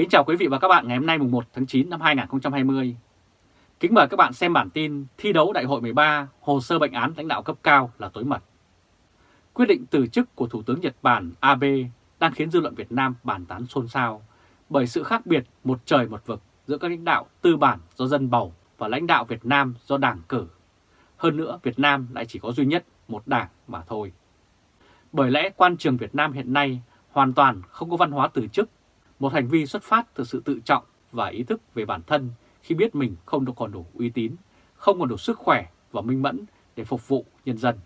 Kính chào quý vị và các bạn ngày hôm nay mùng 1 tháng 9 năm 2020. Kính mời các bạn xem bản tin thi đấu đại hội 13 hồ sơ bệnh án lãnh đạo cấp cao là tối mật. Quyết định từ chức của Thủ tướng Nhật Bản Abe đang khiến dư luận Việt Nam bàn tán xôn xao bởi sự khác biệt một trời một vực giữa các lãnh đạo tư bản do dân bầu và lãnh đạo Việt Nam do đảng cử. Hơn nữa Việt Nam lại chỉ có duy nhất một đảng mà thôi. Bởi lẽ quan trường Việt Nam hiện nay hoàn toàn không có văn hóa từ chức, một hành vi xuất phát từ sự tự trọng và ý thức về bản thân khi biết mình không còn đủ uy tín, không còn đủ sức khỏe và minh mẫn để phục vụ nhân dân.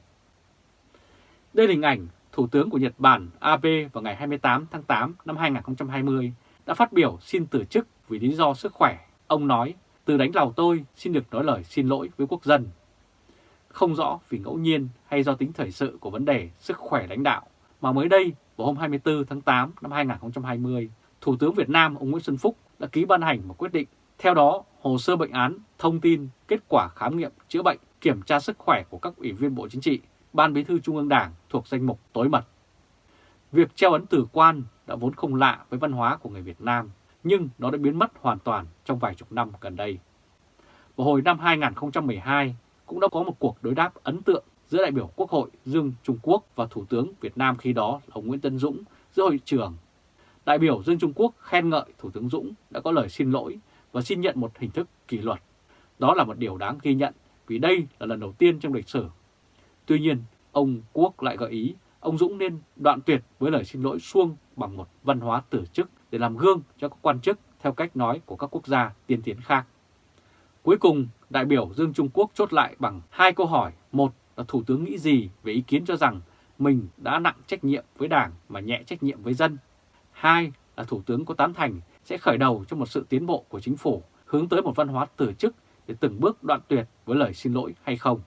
Đây là hình ảnh Thủ tướng của Nhật Bản Abe vào ngày 28 tháng 8 năm 2020 đã phát biểu xin từ chức vì lý do sức khỏe. Ông nói, từ đánh lào tôi xin được nói lời xin lỗi với quốc dân. Không rõ vì ngẫu nhiên hay do tính thời sự của vấn đề sức khỏe lãnh đạo, mà mới đây vào hôm 24 tháng 8 năm 2020, Thủ tướng Việt Nam ông Nguyễn Xuân Phúc đã ký ban hành một quyết định. Theo đó, hồ sơ bệnh án, thông tin, kết quả khám nghiệm, chữa bệnh, kiểm tra sức khỏe của các ủy viên Bộ Chính trị, Ban Bí thư Trung ương Đảng thuộc danh mục tối mật. Việc treo ấn tử quan đã vốn không lạ với văn hóa của người Việt Nam, nhưng nó đã biến mất hoàn toàn trong vài chục năm gần đây. Vào hồi năm 2012, cũng đã có một cuộc đối đáp ấn tượng giữa đại biểu Quốc hội Dương Trung Quốc và Thủ tướng Việt Nam khi đó là ông Nguyễn Tân Dũng giữa hội trường. Đại biểu Dương Trung Quốc khen ngợi Thủ tướng Dũng đã có lời xin lỗi và xin nhận một hình thức kỷ luật. Đó là một điều đáng ghi nhận vì đây là lần đầu tiên trong lịch sử. Tuy nhiên, ông Quốc lại gợi ý ông Dũng nên đoạn tuyệt với lời xin lỗi suông bằng một văn hóa tử chức để làm gương cho các quan chức theo cách nói của các quốc gia tiên tiến khác. Cuối cùng, đại biểu Dương Trung Quốc chốt lại bằng hai câu hỏi. Một là Thủ tướng nghĩ gì về ý kiến cho rằng mình đã nặng trách nhiệm với Đảng mà nhẹ trách nhiệm với dân. Hai là Thủ tướng có tán thành sẽ khởi đầu cho một sự tiến bộ của chính phủ hướng tới một văn hóa từ chức để từng bước đoạn tuyệt với lời xin lỗi hay không.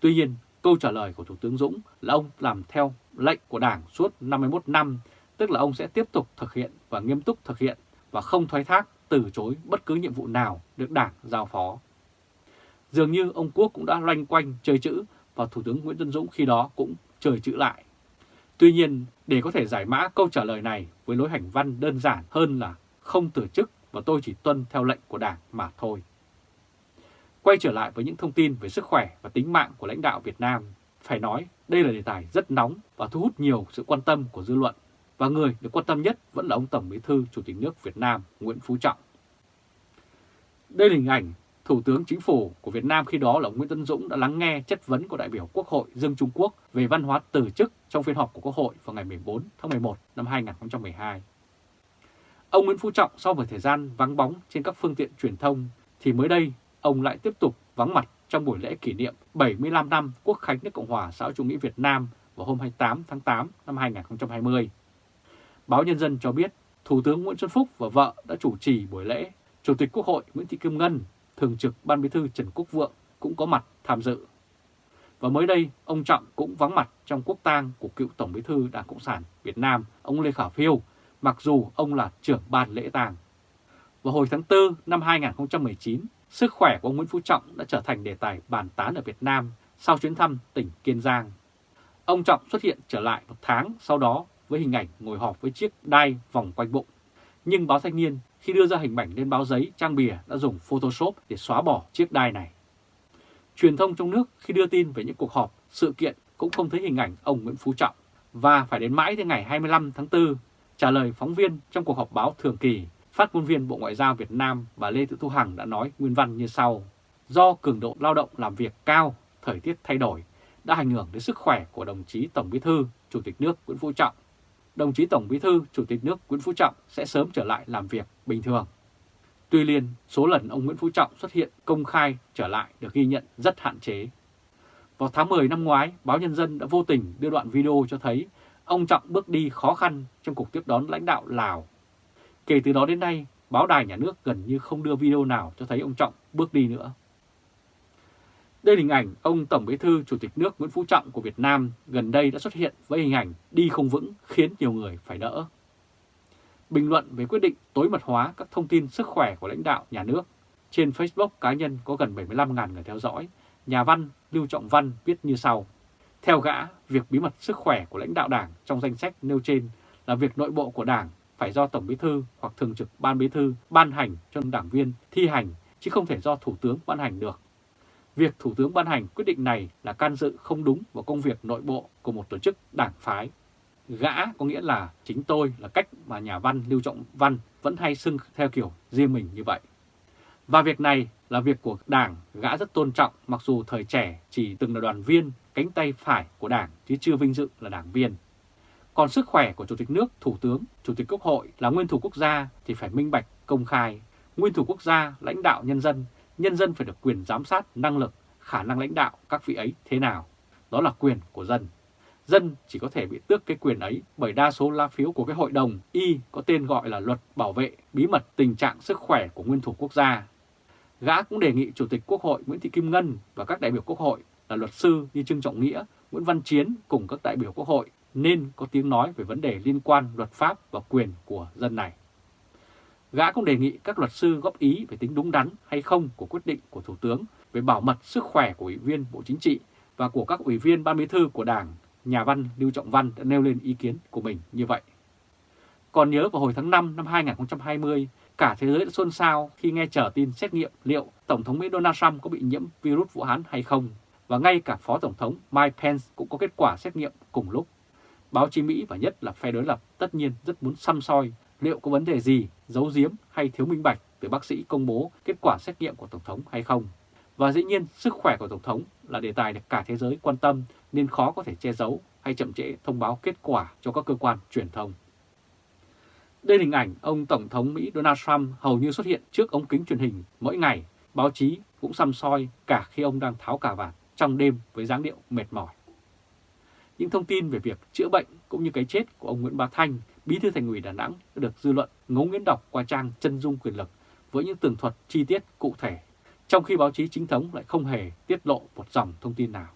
Tuy nhiên, câu trả lời của Thủ tướng Dũng là ông làm theo lệnh của Đảng suốt 51 năm, tức là ông sẽ tiếp tục thực hiện và nghiêm túc thực hiện và không thoái thác, từ chối bất cứ nhiệm vụ nào được Đảng giao phó. Dường như ông Quốc cũng đã loanh quanh chơi chữ và Thủ tướng Nguyễn Xuân Dũng khi đó cũng chơi chữ lại. Tuy nhiên, để có thể giải mã câu trả lời này với lối hành văn đơn giản hơn là không từ chức và tôi chỉ tuân theo lệnh của Đảng mà thôi. Quay trở lại với những thông tin về sức khỏe và tính mạng của lãnh đạo Việt Nam, phải nói đây là đề tài rất nóng và thu hút nhiều sự quan tâm của dư luận, và người được quan tâm nhất vẫn là ông Tổng Bí thư Chủ tịch nước Việt Nam Nguyễn Phú Trọng. Đây là hình ảnh Thủ tướng Chính phủ của Việt Nam khi đó là ông Nguyễn Tân Dũng đã lắng nghe chất vấn của đại biểu Quốc hội Dương Trung Quốc về văn hóa từ chức trong phiên họp của Quốc hội vào ngày 14 tháng 11 năm 2012. Ông Nguyễn Phú Trọng sau một thời gian vắng bóng trên các phương tiện truyền thông thì mới đây ông lại tiếp tục vắng mặt trong buổi lễ kỷ niệm 75 năm Quốc khánh nước Cộng hòa xã hội chủ nghĩa Việt Nam vào hôm 28 tháng 8 năm 2020. Báo Nhân dân cho biết Thủ tướng Nguyễn Xuân Phúc và vợ đã chủ trì buổi lễ. Chủ tịch Quốc hội Nguyễn Thị Kim Ngân, Thường trực Ban Bí thư Trần Quốc Vượng cũng có mặt tham dự. Và mới đây, ông Trọng cũng vắng mặt trong quốc tang của cựu Tổng Bí thư Đảng Cộng sản Việt Nam, ông Lê Khả Phiêu, mặc dù ông là trưởng ban lễ tang. Vào hồi tháng 4 năm 2019, sức khỏe của ông Nguyễn Phú Trọng đã trở thành đề tài bàn tán ở Việt Nam sau chuyến thăm tỉnh Kiên Giang. Ông Trọng xuất hiện trở lại một tháng sau đó với hình ảnh ngồi họp với chiếc đai vòng quanh bụng. Nhưng báo Thanh niên khi đưa ra hình ảnh lên báo giấy trang bìa đã dùng Photoshop để xóa bỏ chiếc đai này. Truyền thông trong nước khi đưa tin về những cuộc họp, sự kiện cũng không thấy hình ảnh ông Nguyễn Phú Trọng. Và phải đến mãi đến ngày 25 tháng 4, trả lời phóng viên trong cuộc họp báo thường kỳ, phát ngôn viên Bộ Ngoại giao Việt Nam bà Lê Thị Thu Hằng đã nói nguyên văn như sau. Do cường độ lao động làm việc cao, thời tiết thay đổi, đã ảnh hưởng đến sức khỏe của đồng chí Tổng Bí thư, Chủ tịch nước Nguyễn Phú Trọng đồng chí Tổng Bí thư Chủ tịch nước Nguyễn Phú Trọng sẽ sớm trở lại làm việc bình thường. Tuy nhiên, số lần ông Nguyễn Phú Trọng xuất hiện công khai trở lại được ghi nhận rất hạn chế. Vào tháng 10 năm ngoái, báo Nhân dân đã vô tình đưa đoạn video cho thấy ông Trọng bước đi khó khăn trong cuộc tiếp đón lãnh đạo Lào. Kể từ đó đến nay, báo đài nhà nước gần như không đưa video nào cho thấy ông Trọng bước đi nữa. Đây là hình ảnh ông Tổng Bí thư Chủ tịch nước Nguyễn Phú Trọng của Việt Nam gần đây đã xuất hiện với hình ảnh đi không vững khiến nhiều người phải đỡ. Bình luận về quyết định tối mật hóa các thông tin sức khỏe của lãnh đạo nhà nước. Trên Facebook cá nhân có gần 75.000 người theo dõi, nhà văn Lưu Trọng Văn viết như sau. Theo gã, việc bí mật sức khỏe của lãnh đạo đảng trong danh sách nêu trên là việc nội bộ của đảng, phải do Tổng Bí thư hoặc Thường trực Ban Bí thư ban hành cho đảng viên thi hành, chứ không thể do Thủ tướng ban hành được. Việc Thủ tướng ban hành quyết định này là can dự không đúng vào công việc nội bộ của một tổ chức đảng phái. Gã có nghĩa là chính tôi là cách mà nhà văn Lưu Trọng Văn vẫn hay xưng theo kiểu riêng mình như vậy. Và việc này là việc của Đảng, gã rất tôn trọng mặc dù thời trẻ chỉ từng là đoàn viên, cánh tay phải của Đảng chứ chưa vinh dự là đảng viên. Còn sức khỏe của Chủ tịch nước, Thủ tướng, Chủ tịch Quốc hội là nguyên thủ quốc gia thì phải minh bạch, công khai. Nguyên thủ quốc gia, lãnh đạo nhân dân, nhân dân phải được quyền giám sát năng lực, khả năng lãnh đạo các vị ấy thế nào. Đó là quyền của dân. Dân chỉ có thể bị tước cái quyền ấy bởi đa số lá phiếu của cái hội đồng Y có tên gọi là Luật Bảo vệ Bí mật Tình trạng Sức khỏe của Nguyên thủ quốc gia Gã cũng đề nghị Chủ tịch Quốc hội Nguyễn Thị Kim Ngân và các đại biểu Quốc hội là luật sư như Trương Trọng Nghĩa, Nguyễn Văn Chiến cùng các đại biểu Quốc hội nên có tiếng nói về vấn đề liên quan luật pháp và quyền của dân này. Gã cũng đề nghị các luật sư góp ý về tính đúng đắn hay không của quyết định của Thủ tướng về bảo mật sức khỏe của Ủy viên Bộ Chính trị và của các Ủy viên Ban Bí thư của Đảng, nhà văn Lưu Trọng Văn đã nêu lên ý kiến của mình như vậy. Còn nhớ vào hồi tháng 5 năm 2020, Cả thế giới đã xôn xao khi nghe trở tin xét nghiệm liệu Tổng thống Mỹ Donald Trump có bị nhiễm virus Vũ Hán hay không. Và ngay cả Phó Tổng thống Mike Pence cũng có kết quả xét nghiệm cùng lúc. Báo chí Mỹ và nhất là phe đối lập tất nhiên rất muốn xăm soi liệu có vấn đề gì, giấu giếm hay thiếu minh bạch từ bác sĩ công bố kết quả xét nghiệm của Tổng thống hay không. Và dĩ nhiên sức khỏe của Tổng thống là đề tài được cả thế giới quan tâm nên khó có thể che giấu hay chậm trễ thông báo kết quả cho các cơ quan truyền thông. Đây là hình ảnh ông Tổng thống Mỹ Donald Trump hầu như xuất hiện trước ống kính truyền hình mỗi ngày. Báo chí cũng xăm soi cả khi ông đang tháo cà vạt trong đêm với dáng điệu mệt mỏi. Những thông tin về việc chữa bệnh cũng như cái chết của ông Nguyễn Bá Thanh, bí thư thành ủy Đà Nẵng đã được dư luận ngấu nghiến đọc qua trang chân dung quyền lực với những tường thuật chi tiết cụ thể, trong khi báo chí chính thống lại không hề tiết lộ một dòng thông tin nào.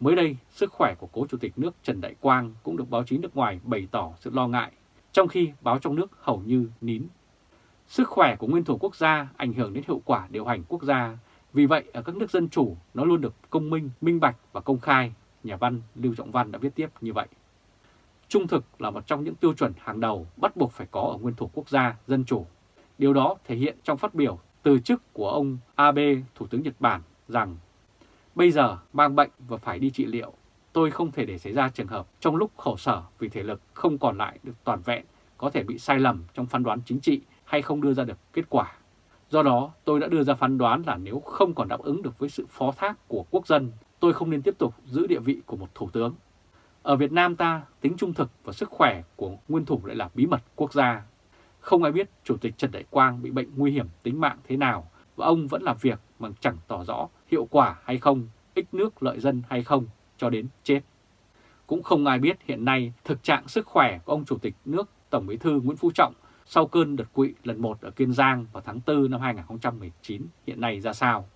Mới đây, sức khỏe của cố chủ tịch nước Trần Đại Quang cũng được báo chí nước ngoài bày tỏ sự lo ngại trong khi báo trong nước hầu như nín. Sức khỏe của nguyên thủ quốc gia ảnh hưởng đến hiệu quả điều hành quốc gia, vì vậy ở các nước dân chủ nó luôn được công minh, minh bạch và công khai, nhà văn Lưu Trọng Văn đã viết tiếp như vậy. Trung thực là một trong những tiêu chuẩn hàng đầu bắt buộc phải có ở nguyên thủ quốc gia dân chủ. Điều đó thể hiện trong phát biểu từ chức của ông Abe, Thủ tướng Nhật Bản, rằng bây giờ mang bệnh và phải đi trị liệu tôi không thể để xảy ra trường hợp trong lúc khổ sở vì thể lực không còn lại được toàn vẹn, có thể bị sai lầm trong phán đoán chính trị hay không đưa ra được kết quả. Do đó, tôi đã đưa ra phán đoán là nếu không còn đáp ứng được với sự phó thác của quốc dân, tôi không nên tiếp tục giữ địa vị của một thủ tướng. Ở Việt Nam ta, tính trung thực và sức khỏe của nguyên thủ lại là bí mật quốc gia. Không ai biết Chủ tịch Trần Đại Quang bị bệnh nguy hiểm tính mạng thế nào và ông vẫn làm việc mà chẳng tỏ rõ hiệu quả hay không, ích nước lợi dân hay không cho đến chết. Cũng không ai biết hiện nay thực trạng sức khỏe của ông Chủ tịch nước Tổng Bí thư Nguyễn Phú Trọng sau cơn đợt quỵ lần một ở Kiên Giang vào tháng 4 năm 2019 hiện nay ra sao.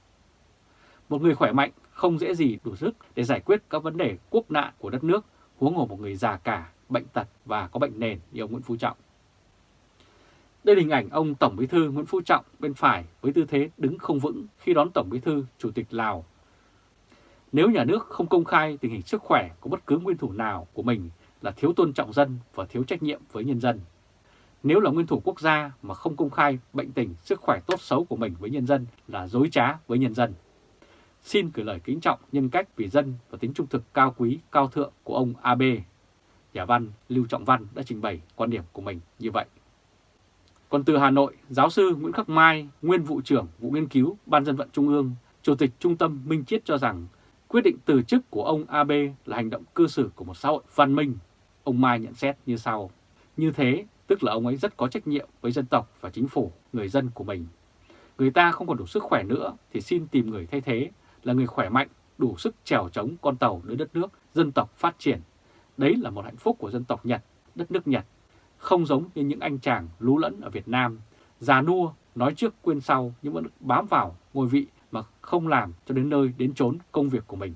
Một người khỏe mạnh không dễ gì đủ sức để giải quyết các vấn đề quốc nạn của đất nước, huống hồ một người già cả, bệnh tật và có bệnh nền như ông Nguyễn Phú Trọng. Đây là hình ảnh ông Tổng Bí thư Nguyễn Phú Trọng bên phải với tư thế đứng không vững khi đón Tổng Bí thư Chủ tịch Lào nếu nhà nước không công khai tình hình sức khỏe của bất cứ nguyên thủ nào của mình là thiếu tôn trọng dân và thiếu trách nhiệm với nhân dân. Nếu là nguyên thủ quốc gia mà không công khai bệnh tình, sức khỏe tốt xấu của mình với nhân dân là dối trá với nhân dân. Xin gửi lời kính trọng nhân cách vì dân và tính trung thực cao quý, cao thượng của ông AB. Nhà văn Lưu Trọng Văn đã trình bày quan điểm của mình như vậy. Còn từ Hà Nội, giáo sư Nguyễn Khắc Mai, nguyên vụ trưởng vụ nghiên cứu Ban dân vận Trung ương, Chủ tịch Trung tâm Minh Chiết cho rằng Quyết định từ chức của ông AB là hành động cư xử của một xã hội văn minh. Ông Mai nhận xét như sau. Như thế, tức là ông ấy rất có trách nhiệm với dân tộc và chính phủ, người dân của mình. Người ta không còn đủ sức khỏe nữa thì xin tìm người thay thế là người khỏe mạnh, đủ sức trèo chống con tàu đưa đất nước, dân tộc phát triển. Đấy là một hạnh phúc của dân tộc Nhật, đất nước Nhật. Không giống như những anh chàng lú lẫn ở Việt Nam, già nua, nói trước quên sau nhưng vẫn bám vào ngôi vị mà không làm cho đến nơi đến chốn công việc của mình.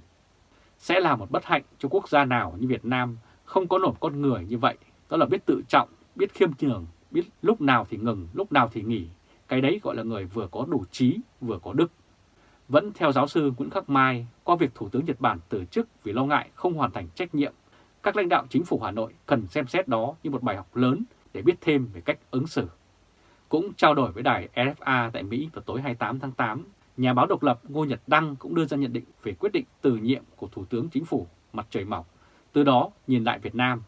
Sẽ là một bất hạnh cho quốc gia nào như Việt Nam không có nổi con người như vậy, đó là biết tự trọng, biết khiêm nhường, biết lúc nào thì ngừng, lúc nào thì nghỉ. Cái đấy gọi là người vừa có đủ trí, vừa có đức. Vẫn theo giáo sư Nguyễn Khắc Mai, qua việc Thủ tướng Nhật Bản từ chức vì lo ngại không hoàn thành trách nhiệm, các lãnh đạo chính phủ Hà Nội cần xem xét đó như một bài học lớn để biết thêm về cách ứng xử. Cũng trao đổi với đài RFA tại Mỹ vào tối 28 tháng 8, nhà báo độc lập Ngô Nhật Đăng cũng đưa ra nhận định về quyết định từ nhiệm của Thủ tướng Chính phủ Mặt Trời Mọc, từ đó nhìn lại Việt Nam.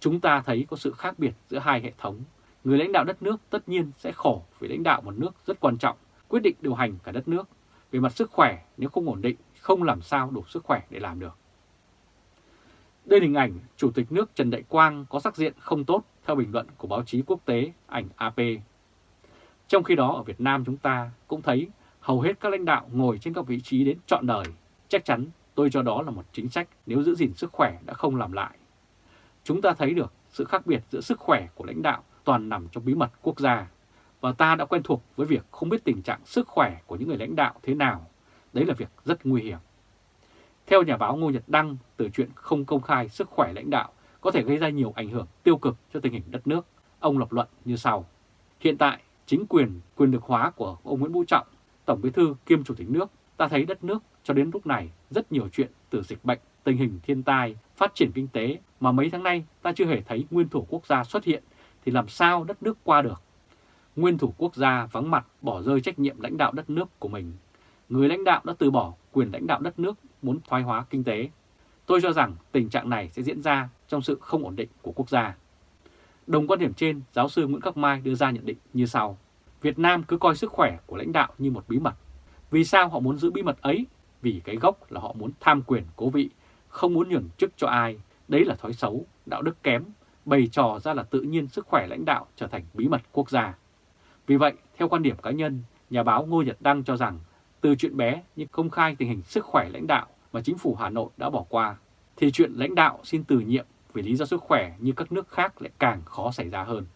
Chúng ta thấy có sự khác biệt giữa hai hệ thống. Người lãnh đạo đất nước tất nhiên sẽ khổ vì lãnh đạo một nước rất quan trọng, quyết định điều hành cả đất nước. Về mặt sức khỏe, nếu không ổn định, không làm sao đủ sức khỏe để làm được. Đây là hình ảnh Chủ tịch nước Trần Đại Quang có sắc diện không tốt theo bình luận của báo chí quốc tế ảnh AP. Trong khi đó ở Việt Nam chúng ta cũng thấy hầu hết các lãnh đạo ngồi trên các vị trí đến trọn đời. Chắc chắn tôi cho đó là một chính sách nếu giữ gìn sức khỏe đã không làm lại. Chúng ta thấy được sự khác biệt giữa sức khỏe của lãnh đạo toàn nằm trong bí mật quốc gia. Và ta đã quen thuộc với việc không biết tình trạng sức khỏe của những người lãnh đạo thế nào. Đấy là việc rất nguy hiểm. Theo nhà báo Ngô Nhật Đăng, từ chuyện không công khai sức khỏe lãnh đạo có thể gây ra nhiều ảnh hưởng tiêu cực cho tình hình đất nước. Ông lập luận như sau. Hiện tại, chính quyền, quyền lực hóa của ông Nguyễn Vũ Trọng, Tổng bí thư kiêm Chủ tịch nước, ta thấy đất nước cho đến lúc này rất nhiều chuyện từ dịch bệnh, tình hình thiên tai, phát triển kinh tế mà mấy tháng nay ta chưa hề thấy nguyên thủ quốc gia xuất hiện thì làm sao đất nước qua được. Nguyên thủ quốc gia vắng mặt bỏ rơi trách nhiệm lãnh đạo đất nước của mình. Người lãnh đạo đã từ bỏ quyền lãnh đạo đất nước muốn thoái hóa kinh tế. Tôi cho rằng tình trạng này sẽ diễn ra trong sự không ổn định của quốc gia. Đồng quan điểm trên, giáo sư Nguyễn Khắc Mai đưa ra nhận định như sau. Việt Nam cứ coi sức khỏe của lãnh đạo như một bí mật. Vì sao họ muốn giữ bí mật ấy? Vì cái gốc là họ muốn tham quyền cố vị, không muốn nhường chức cho ai. Đấy là thói xấu, đạo đức kém, bày trò ra là tự nhiên sức khỏe lãnh đạo trở thành bí mật quốc gia. Vì vậy, theo quan điểm cá nhân, nhà báo Ngô Nhật Đăng cho rằng từ chuyện bé như công khai tình hình sức khỏe lãnh đạo mà chính phủ Hà Nội đã bỏ qua, thì chuyện lãnh đạo xin từ nhiệm vì lý do sức khỏe như các nước khác lại càng khó xảy ra hơn.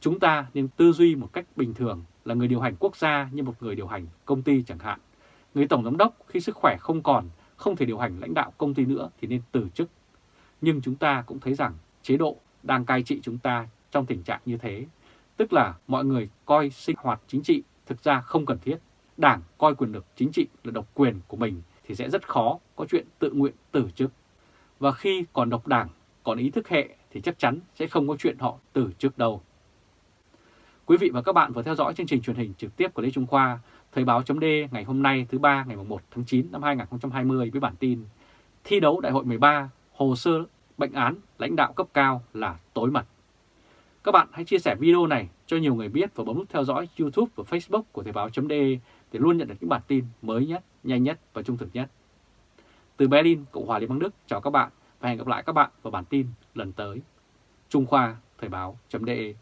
Chúng ta nên tư duy một cách bình thường là người điều hành quốc gia như một người điều hành công ty chẳng hạn. Người tổng giám đốc khi sức khỏe không còn, không thể điều hành lãnh đạo công ty nữa thì nên từ chức. Nhưng chúng ta cũng thấy rằng chế độ đang cai trị chúng ta trong tình trạng như thế. Tức là mọi người coi sinh hoạt chính trị thực ra không cần thiết. Đảng coi quyền lực chính trị là độc quyền của mình thì sẽ rất khó có chuyện tự nguyện từ chức. Và khi còn độc đảng, còn ý thức hệ thì chắc chắn sẽ không có chuyện họ từ chức đâu. Quý vị và các bạn vừa theo dõi chương trình truyền hình trực tiếp của Lê Trung Khoa, Thời báo chấm ngày hôm nay thứ ba ngày 1 tháng 9 năm 2020 với bản tin Thi đấu đại hội 13, hồ sơ bệnh án lãnh đạo cấp cao là tối mật. Các bạn hãy chia sẻ video này cho nhiều người biết và bấm nút theo dõi YouTube và Facebook của Thời báo.de để luôn nhận được những bản tin mới nhất, nhanh nhất và trung thực nhất. Từ Berlin, Cộng hòa Liên bang Đức, chào các bạn và hẹn gặp lại các bạn vào bản tin lần tới. Trung Khoa Thời báo.de